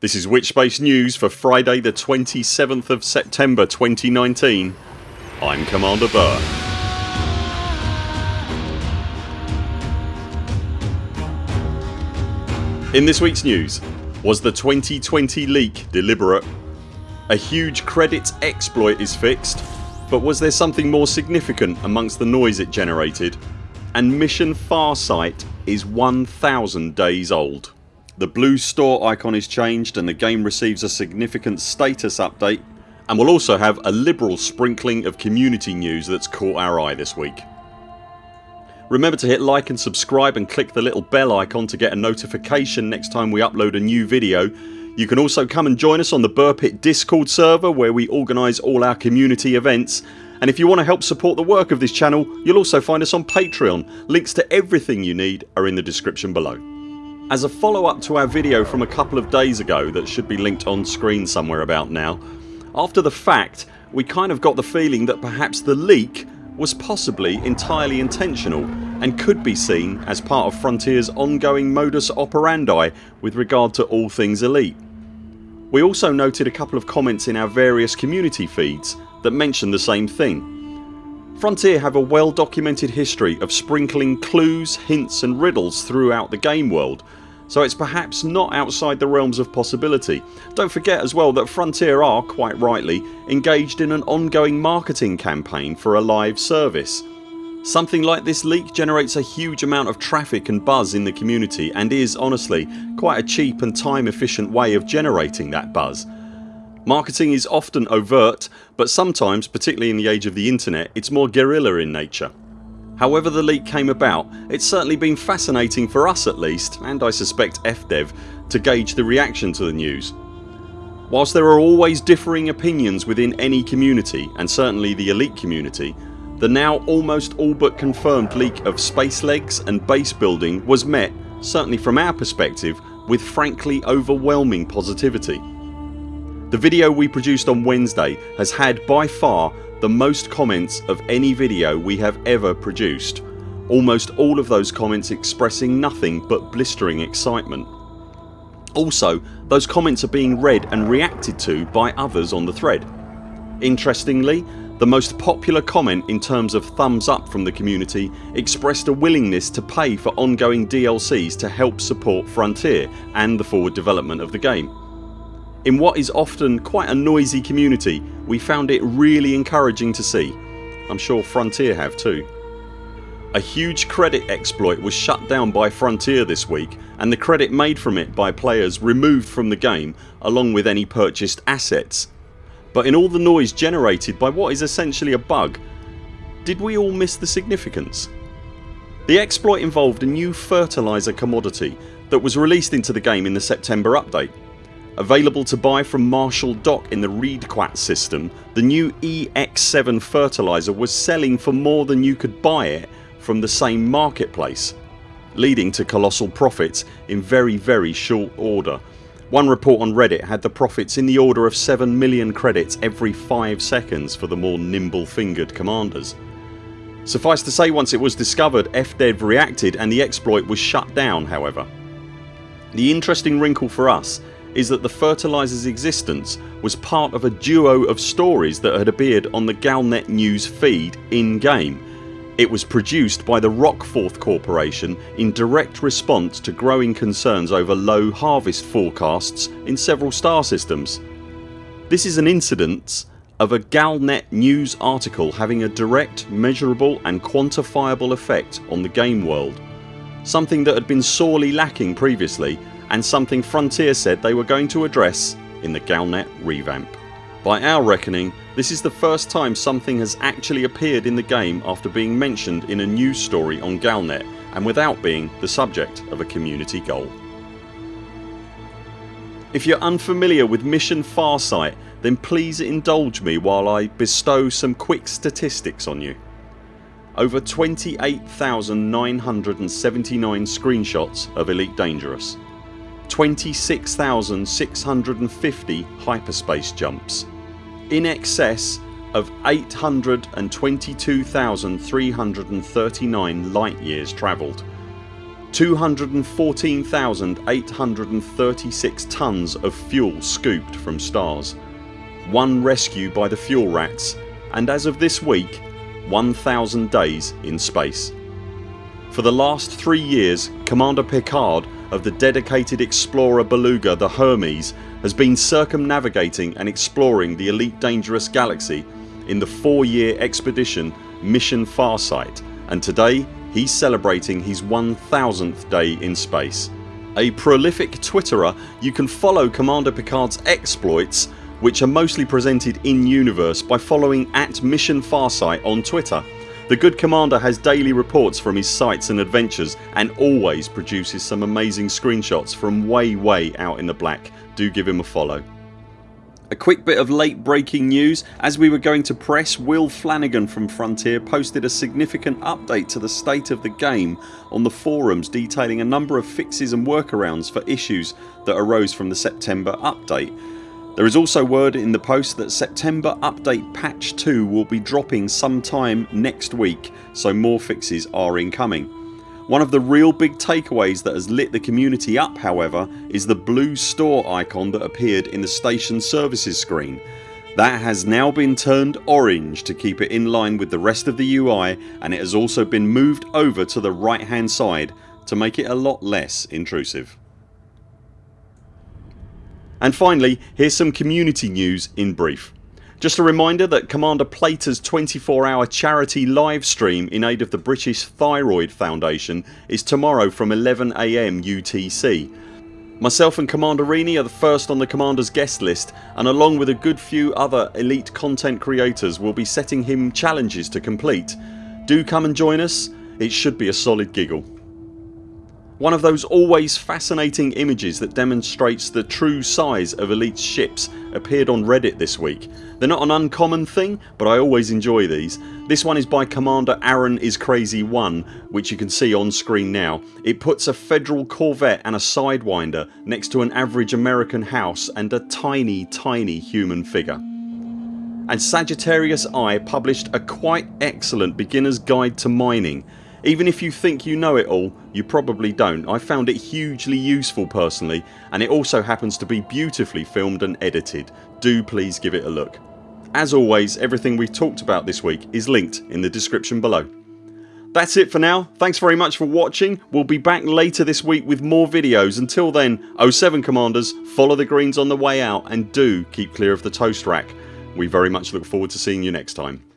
This is Witchspace News for Friday the 27th of September 2019. I'm Commander Buur. In this weeks news Was the 2020 leak deliberate? A huge credits exploit is fixed but was there something more significant amongst the noise it generated? And Mission Farsight is 1000 days old. The blue store icon is changed and the game receives a significant status update and we'll also have a liberal sprinkling of community news that's caught our eye this week. Remember to hit like and subscribe and click the little bell icon to get a notification next time we upload a new video. You can also come and join us on the Buur Pit discord server where we organise all our community events and if you want to help support the work of this channel you'll also find us on Patreon. Links to everything you need are in the description below. As a follow up to our video from a couple of days ago that should be linked on screen somewhere about now after the fact we kind of got the feeling that perhaps the leak was possibly entirely intentional and could be seen as part of Frontiers ongoing modus operandi with regard to all things Elite. We also noted a couple of comments in our various community feeds that mentioned the same thing. Frontier have a well documented history of sprinkling clues, hints and riddles throughout the game world so it's perhaps not outside the realms of possibility. Don't forget as well that Frontier are, quite rightly, engaged in an ongoing marketing campaign for a live service. Something like this leak generates a huge amount of traffic and buzz in the community and is, honestly, quite a cheap and time efficient way of generating that buzz. Marketing is often overt but sometimes, particularly in the age of the internet, it's more guerrilla in nature. However the leak came about it's certainly been fascinating for us at least and I suspect FDev to gauge the reaction to the news. Whilst there are always differing opinions within any community and certainly the elite community the now almost all but confirmed leak of space legs and base building was met, certainly from our perspective, with frankly overwhelming positivity. The video we produced on Wednesday has had by far the most comments of any video we have ever produced almost all of those comments expressing nothing but blistering excitement. Also those comments are being read and reacted to by others on the thread. Interestingly the most popular comment in terms of thumbs up from the community expressed a willingness to pay for ongoing DLCs to help support Frontier and the forward development of the game. In what is often quite a noisy community we found it really encouraging to see. I'm sure Frontier have too. A huge credit exploit was shut down by Frontier this week and the credit made from it by players removed from the game along with any purchased assets. But in all the noise generated by what is essentially a bug did we all miss the significance? The exploit involved a new fertiliser commodity that was released into the game in the September update. Available to buy from Marshall Dock in the ReedQuat system the new EX7 fertiliser was selling for more than you could buy it from the same marketplace leading to colossal profits in very very short order. One report on reddit had the profits in the order of 7 million credits every 5 seconds for the more nimble fingered commanders. Suffice to say once it was discovered FDev reacted and the exploit was shut down however. The interesting wrinkle for us is that the fertilizers existence was part of a duo of stories that had appeared on the Galnet news feed in game. It was produced by the Rockforth Corporation in direct response to growing concerns over low harvest forecasts in several star systems. This is an incidence of a Galnet news article having a direct, measurable and quantifiable effect on the game world. Something that had been sorely lacking previously and something Frontier said they were going to address in the Galnet revamp. By our reckoning this is the first time something has actually appeared in the game after being mentioned in a news story on Galnet and without being the subject of a community goal. If you're unfamiliar with Mission Farsight then please indulge me while I bestow some quick statistics on you. Over 28,979 screenshots of Elite Dangerous 26,650 hyperspace jumps, in excess of 822,339 light years travelled, 214,836 tonnes of fuel scooped from stars, 1 rescue by the fuel rats and as of this week 1000 days in space. For the last 3 years Commander Picard of the dedicated explorer beluga the Hermes has been circumnavigating and exploring the Elite Dangerous Galaxy in the 4 year expedition Mission Farsight and today he's celebrating his 1000th day in space. A prolific twitterer you can follow Commander Picard's exploits which are mostly presented in universe by following at Mission Farsight on Twitter. The good commander has daily reports from his sights and adventures and always produces some amazing screenshots from way way out in the black. Do give him a follow. A quick bit of late breaking news. As we were going to press Will Flanagan from Frontier posted a significant update to the state of the game on the forums detailing a number of fixes and workarounds for issues that arose from the September update. There is also word in the post that September update patch 2 will be dropping sometime next week so more fixes are incoming. One of the real big takeaways that has lit the community up however is the blue store icon that appeared in the station services screen. That has now been turned orange to keep it in line with the rest of the UI and it has also been moved over to the right hand side to make it a lot less intrusive. And finally here's some community news in brief. Just a reminder that Commander Plater's 24 hour charity live stream in aid of the British Thyroid Foundation is tomorrow from 11am UTC. Myself and Commander Rini are the first on the Commander's guest list and along with a good few other elite content creators will be setting him challenges to complete. Do come and join us. It should be a solid giggle. One of those always fascinating images that demonstrates the true size of Elite's ships appeared on reddit this week. They're not an uncommon thing but I always enjoy these. This one is by Commander Aaron is crazy 1 which you can see on screen now. It puts a federal corvette and a sidewinder next to an average American house and a tiny tiny human figure and Sagittarius Eye published a quite excellent beginners guide to mining even if you think you know it all you probably don't. I found it hugely useful personally and it also happens to be beautifully filmed and edited. Do please give it a look. As always everything we've talked about this week is linked in the description below. That's it for now. Thanks very much for watching. We'll be back later this week with more videos. Until then 0 7 CMDRs follow the greens on the way out and do keep clear of the toast rack. We very much look forward to seeing you next time.